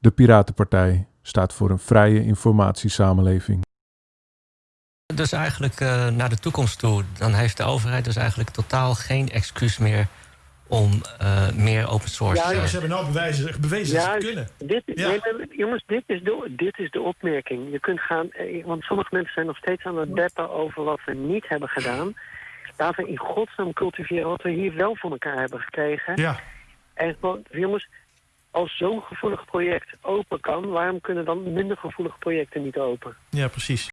De Piratenpartij staat voor een vrije informatiesamenleving. Dus eigenlijk uh, naar de toekomst toe, dan heeft de overheid dus eigenlijk totaal geen excuus meer om uh, meer open source... Ja, ze hebben nou bewijzen, bewezen dat ze het kunnen. Dit, ja. nee, jongens, dit is, de, dit is de opmerking. Je kunt gaan, eh, want sommige mensen zijn nog steeds aan het deppen over wat we niet hebben gedaan. Laten we in godsnaam cultiveren wat we hier wel voor elkaar hebben gekregen. Ja. En gewoon, jongens, als zo'n gevoelig project open kan... waarom kunnen dan minder gevoelige projecten niet open? Ja, precies.